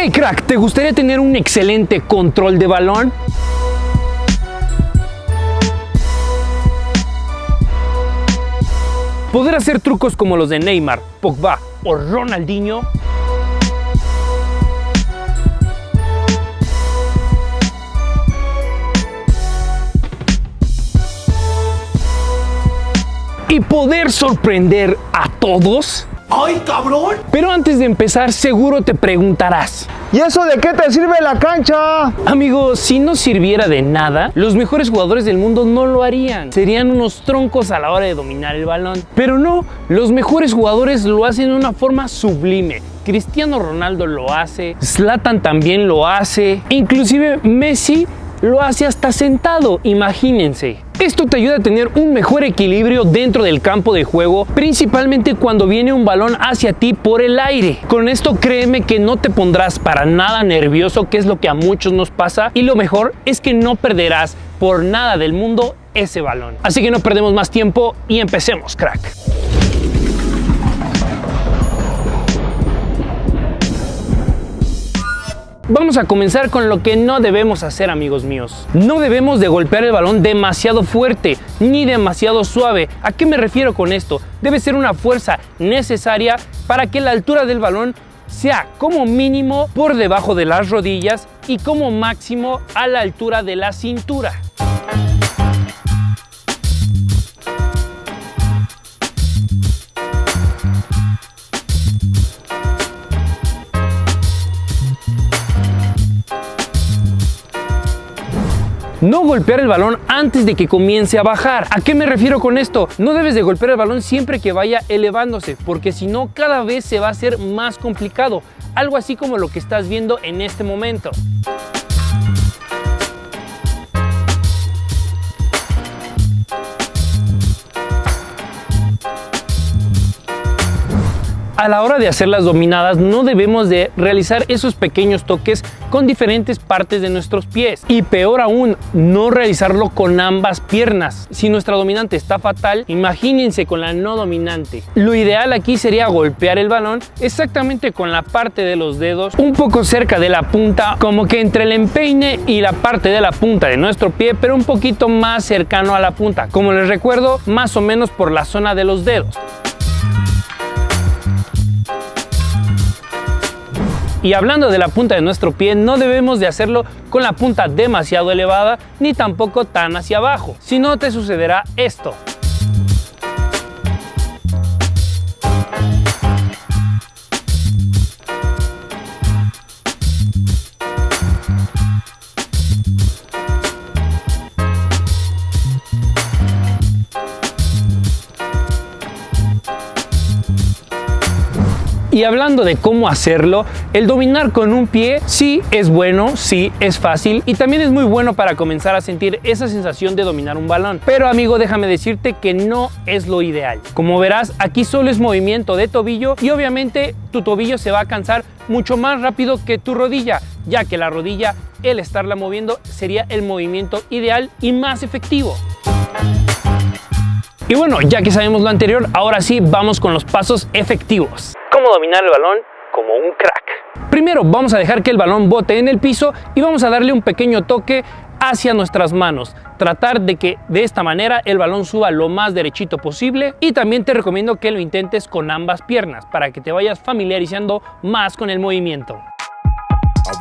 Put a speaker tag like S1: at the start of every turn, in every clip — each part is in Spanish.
S1: Hey crack, ¿te gustaría tener un excelente control de balón? ¿Poder hacer trucos como los de Neymar, Pogba o Ronaldinho? ¿Y poder sorprender a todos?
S2: ¡Ay, cabrón!
S1: Pero antes de empezar, seguro te preguntarás.
S2: ¿Y eso de qué te sirve la cancha?
S1: Amigo, si no sirviera de nada, los mejores jugadores del mundo no lo harían. Serían unos troncos a la hora de dominar el balón. Pero no, los mejores jugadores lo hacen de una forma sublime. Cristiano Ronaldo lo hace, Zlatan también lo hace, inclusive Messi lo hace hasta sentado, imagínense. Esto te ayuda a tener un mejor equilibrio dentro del campo de juego, principalmente cuando viene un balón hacia ti por el aire. Con esto créeme que no te pondrás para nada nervioso, que es lo que a muchos nos pasa, y lo mejor es que no perderás por nada del mundo ese balón. Así que no perdemos más tiempo y empecemos, crack. Vamos a comenzar con lo que no debemos hacer amigos míos. No debemos de golpear el balón demasiado fuerte ni demasiado suave. ¿A qué me refiero con esto? Debe ser una fuerza necesaria para que la altura del balón sea como mínimo por debajo de las rodillas y como máximo a la altura de la cintura. No golpear el balón antes de que comience a bajar. ¿A qué me refiero con esto? No debes de golpear el balón siempre que vaya elevándose, porque si no cada vez se va a hacer más complicado. Algo así como lo que estás viendo en este momento. A la hora de hacer las dominadas no debemos de realizar esos pequeños toques con diferentes partes de nuestros pies. Y peor aún no realizarlo con ambas piernas. Si nuestra dominante está fatal imagínense con la no dominante. Lo ideal aquí sería golpear el balón exactamente con la parte de los dedos un poco cerca de la punta como que entre el empeine y la parte de la punta de nuestro pie pero un poquito más cercano a la punta como les recuerdo más o menos por la zona de los dedos Y hablando de la punta de nuestro pie, no debemos de hacerlo con la punta demasiado elevada ni tampoco tan hacia abajo, si no te sucederá esto. Y hablando de cómo hacerlo, el dominar con un pie sí es bueno, sí es fácil y también es muy bueno para comenzar a sentir esa sensación de dominar un balón. Pero amigo, déjame decirte que no es lo ideal. Como verás, aquí solo es movimiento de tobillo y obviamente tu tobillo se va a cansar mucho más rápido que tu rodilla, ya que la rodilla, el estarla moviendo, sería el movimiento ideal y más efectivo. Y bueno, ya que sabemos lo anterior, ahora sí vamos con los pasos efectivos cómo dominar el balón como un crack. Primero vamos a dejar que el balón bote en el piso y vamos a darle un pequeño toque hacia nuestras manos. Tratar de que de esta manera el balón suba lo más derechito posible y también te recomiendo que lo intentes con ambas piernas para que te vayas familiarizando más con el movimiento.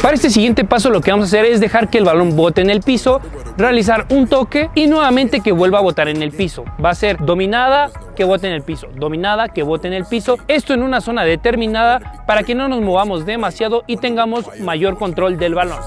S1: Para este siguiente paso lo que vamos a hacer es dejar que el balón bote en el piso, realizar un toque y nuevamente que vuelva a botar en el piso. Va a ser dominada, que bote en el piso, dominada, que bote en el piso. Esto en una zona determinada para que no nos movamos demasiado y tengamos mayor control del balón.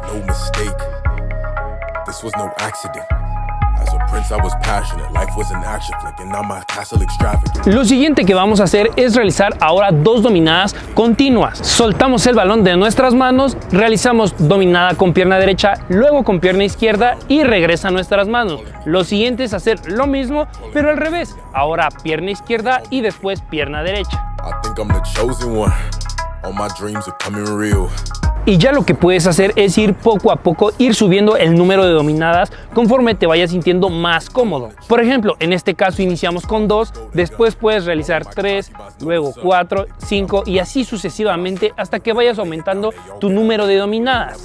S1: Lo siguiente que vamos a hacer es realizar ahora dos dominadas continuas. Soltamos el balón de nuestras manos, realizamos dominada con pierna derecha, luego con pierna izquierda y regresa a nuestras manos. Lo siguiente es hacer lo mismo, pero al revés. Ahora pierna izquierda y después pierna derecha. Y ya lo que puedes hacer es ir poco a poco, ir subiendo el número de dominadas conforme te vayas sintiendo más cómodo. Por ejemplo, en este caso iniciamos con 2, después puedes realizar 3, luego 4, 5 y así sucesivamente hasta que vayas aumentando tu número de dominadas.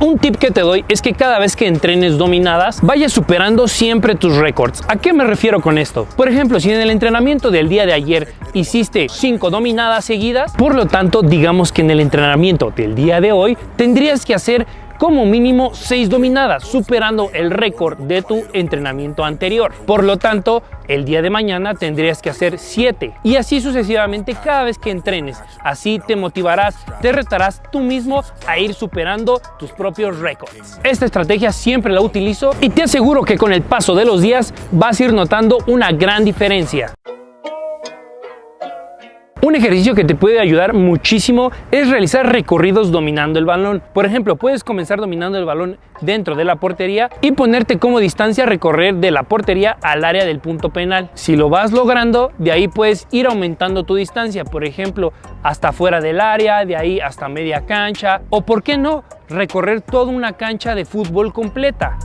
S1: Un tip que te doy es que cada vez que entrenes dominadas, vayas superando siempre tus récords. ¿A qué me refiero con esto? Por ejemplo, si en el entrenamiento del día de ayer hiciste 5 dominadas seguidas, por lo tanto, digamos que en el entrenamiento del día de hoy tendrías que hacer como mínimo 6 dominadas, superando el récord de tu entrenamiento anterior. Por lo tanto, el día de mañana tendrías que hacer 7 y así sucesivamente cada vez que entrenes. Así te motivarás, te retarás tú mismo a ir superando tus propios récords. Esta estrategia siempre la utilizo y te aseguro que con el paso de los días vas a ir notando una gran diferencia. Un ejercicio que te puede ayudar muchísimo es realizar recorridos dominando el balón. Por ejemplo, puedes comenzar dominando el balón dentro de la portería y ponerte como distancia recorrer de la portería al área del punto penal. Si lo vas logrando, de ahí puedes ir aumentando tu distancia, por ejemplo, hasta fuera del área, de ahí hasta media cancha o, ¿por qué no?, recorrer toda una cancha de fútbol completa.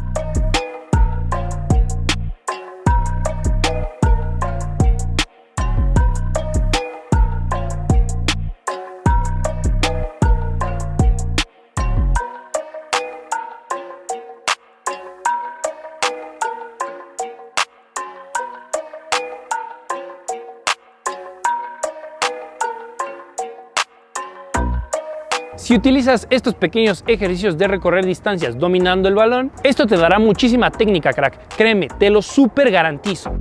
S1: Si utilizas estos pequeños ejercicios de recorrer distancias dominando el balón, esto te dará muchísima técnica, crack. Créeme, te lo súper garantizo.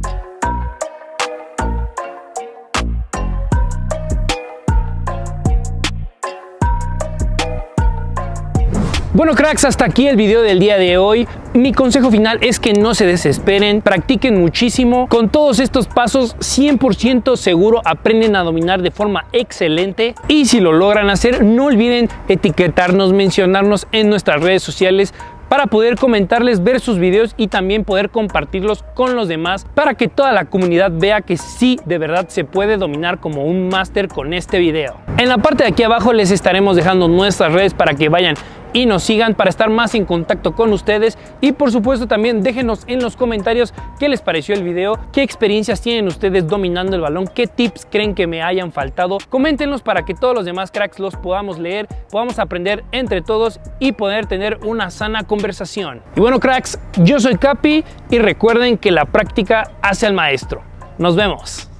S1: Bueno cracks, hasta aquí el video del día de hoy. Mi consejo final es que no se desesperen, practiquen muchísimo. Con todos estos pasos 100% seguro aprenden a dominar de forma excelente. Y si lo logran hacer, no olviden etiquetarnos, mencionarnos en nuestras redes sociales para poder comentarles, ver sus videos y también poder compartirlos con los demás para que toda la comunidad vea que sí, de verdad se puede dominar como un máster con este video. En la parte de aquí abajo les estaremos dejando nuestras redes para que vayan y nos sigan para estar más en contacto con ustedes y por supuesto también déjenos en los comentarios qué les pareció el video, qué experiencias tienen ustedes dominando el balón, qué tips creen que me hayan faltado. Coméntenlos para que todos los demás cracks los podamos leer, podamos aprender entre todos y poder tener una sana conversación. Y bueno cracks, yo soy Capi y recuerden que la práctica hace al maestro. Nos vemos.